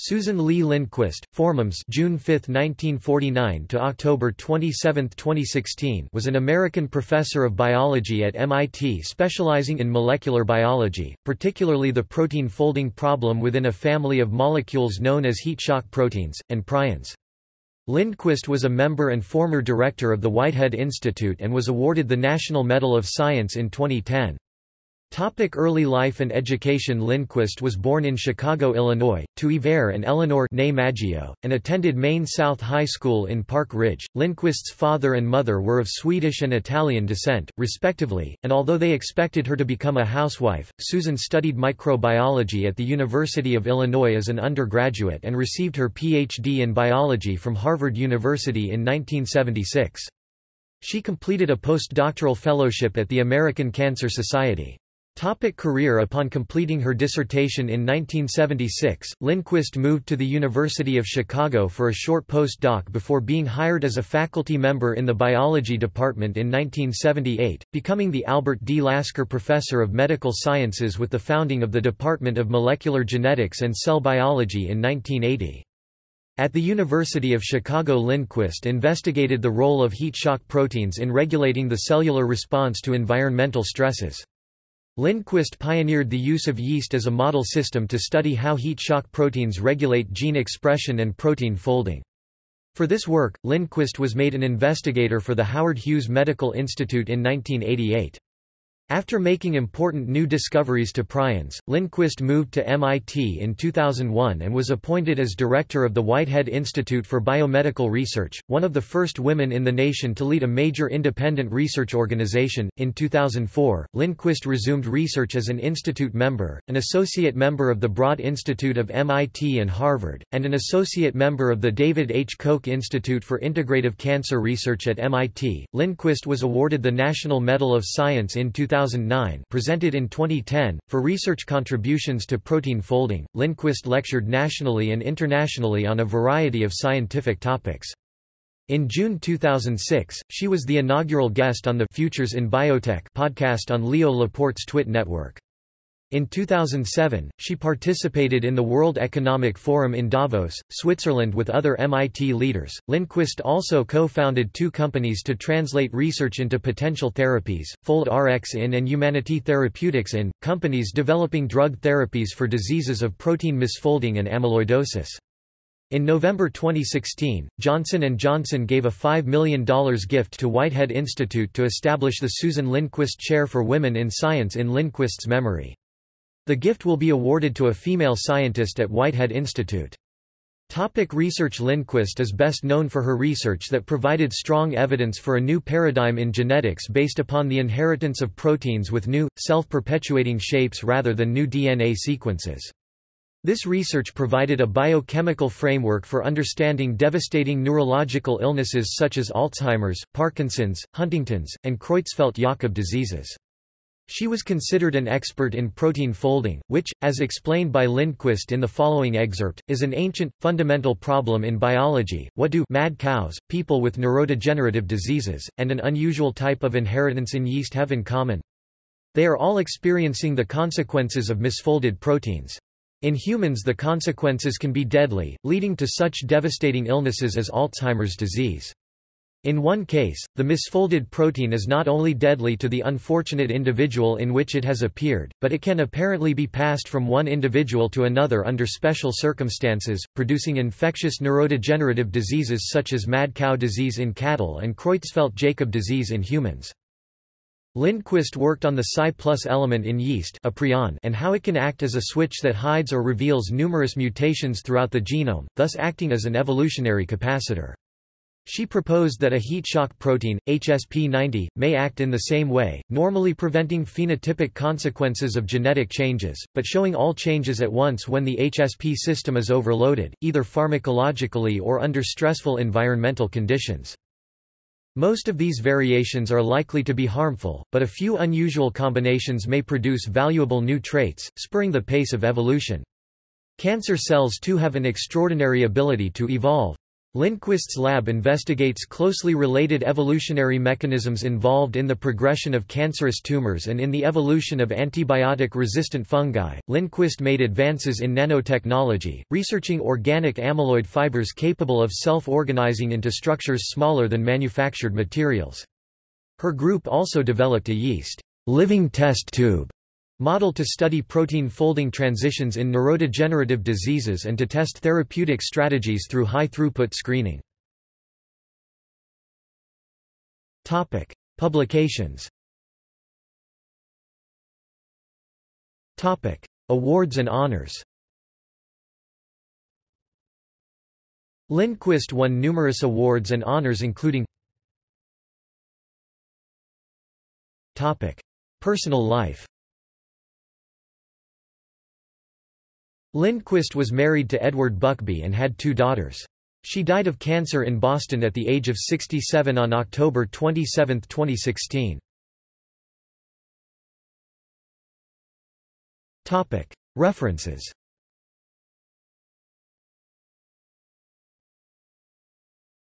Susan Lee Lindquist, Formums June 5, 1949 to October 27, 2016 was an American professor of biology at MIT specializing in molecular biology, particularly the protein folding problem within a family of molecules known as heat shock proteins, and prions. Lindquist was a member and former director of the Whitehead Institute and was awarded the National Medal of Science in 2010. Topic early life and education Lindquist was born in Chicago, Illinois, to Ivar and Eleanor Maggio, and attended Maine South High School in Park Ridge. Lindquist's father and mother were of Swedish and Italian descent, respectively, and although they expected her to become a housewife, Susan studied microbiology at the University of Illinois as an undergraduate and received her Ph.D. in biology from Harvard University in 1976. She completed a postdoctoral fellowship at the American Cancer Society. Topic career Upon completing her dissertation in 1976, Lindquist moved to the University of Chicago for a short postdoc before being hired as a faculty member in the biology department in 1978, becoming the Albert D. Lasker Professor of Medical Sciences with the founding of the Department of Molecular Genetics and Cell Biology in 1980. At the University of Chicago Lindquist investigated the role of heat shock proteins in regulating the cellular response to environmental stresses. Lindquist pioneered the use of yeast as a model system to study how heat shock proteins regulate gene expression and protein folding. For this work, Lindquist was made an investigator for the Howard Hughes Medical Institute in 1988. After making important new discoveries to prions, Lindquist moved to MIT in 2001 and was appointed as director of the Whitehead Institute for Biomedical Research, one of the first women in the nation to lead a major independent research organization. In 2004, Lindquist resumed research as an institute member, an associate member of the Broad Institute of MIT and Harvard, and an associate member of the David H. Koch Institute for Integrative Cancer Research at MIT. Lindquist was awarded the National Medal of Science in 2000 2009 presented in 2010, for research contributions to protein folding. Lindquist lectured nationally and internationally on a variety of scientific topics. In June 2006, she was the inaugural guest on the Futures in Biotech podcast on Leo Laporte's TWiT network. In 2007, she participated in the World Economic Forum in Davos, Switzerland with other MIT leaders. Lindquist also co-founded two companies to translate research into potential therapies, FoldRx in and Yumanity Therapeutics in, companies developing drug therapies for diseases of protein misfolding and amyloidosis. In November 2016, Johnson & Johnson gave a $5 million gift to Whitehead Institute to establish the Susan Lindquist Chair for Women in Science in Lindquist's memory. The gift will be awarded to a female scientist at Whitehead Institute. Topic research Lindquist is best known for her research that provided strong evidence for a new paradigm in genetics based upon the inheritance of proteins with new, self-perpetuating shapes rather than new DNA sequences. This research provided a biochemical framework for understanding devastating neurological illnesses such as Alzheimer's, Parkinson's, Huntington's, and Creutzfeldt-Jakob diseases. She was considered an expert in protein folding, which, as explained by Lindquist in the following excerpt, is an ancient, fundamental problem in biology. What do mad cows, people with neurodegenerative diseases, and an unusual type of inheritance in yeast have in common? They are all experiencing the consequences of misfolded proteins. In humans the consequences can be deadly, leading to such devastating illnesses as Alzheimer's disease. In one case, the misfolded protein is not only deadly to the unfortunate individual in which it has appeared, but it can apparently be passed from one individual to another under special circumstances, producing infectious neurodegenerative diseases such as mad cow disease in cattle and Creutzfeldt-Jakob disease in humans. Lindquist worked on the Psi plus element in yeast a prion and how it can act as a switch that hides or reveals numerous mutations throughout the genome, thus acting as an evolutionary capacitor. She proposed that a heat shock protein, HSP90, may act in the same way, normally preventing phenotypic consequences of genetic changes, but showing all changes at once when the HSP system is overloaded, either pharmacologically or under stressful environmental conditions. Most of these variations are likely to be harmful, but a few unusual combinations may produce valuable new traits, spurring the pace of evolution. Cancer cells too have an extraordinary ability to evolve. Lindquist's lab investigates closely related evolutionary mechanisms involved in the progression of cancerous tumors and in the evolution of antibiotic-resistant fungi. Lindquist made advances in nanotechnology, researching organic amyloid fibers capable of self-organizing into structures smaller than manufactured materials. Her group also developed a yeast living test tube model to study protein folding transitions in neurodegenerative diseases and to test therapeutic strategies through high-throughput screening. Topic: Publications. Topic: Awards and honors. Lindquist won numerous awards and honors including Topic: Personal life. Lindquist was married to Edward Buckbee and had two daughters. She died of cancer in Boston at the age of 67 on October 27, 2016. References